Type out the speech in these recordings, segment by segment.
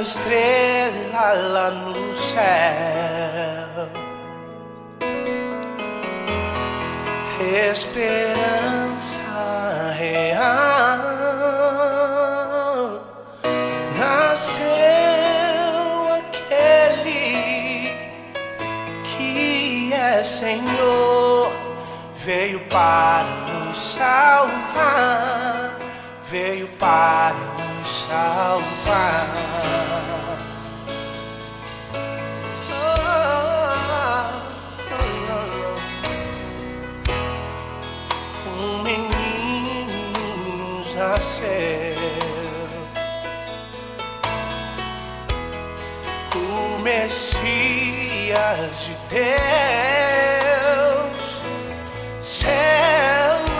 estrela lá no céu. Esperança real nasceu aquele que é Senhor, veio para nos salvar, veio para nos salvar. Nasceu. o Messias de Deus, seu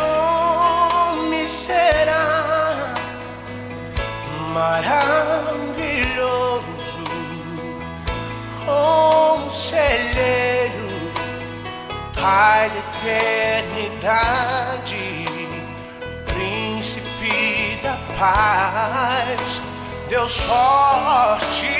nome será maravilhoso, conselheiro, Pai da eternidade, paz, Deus forte.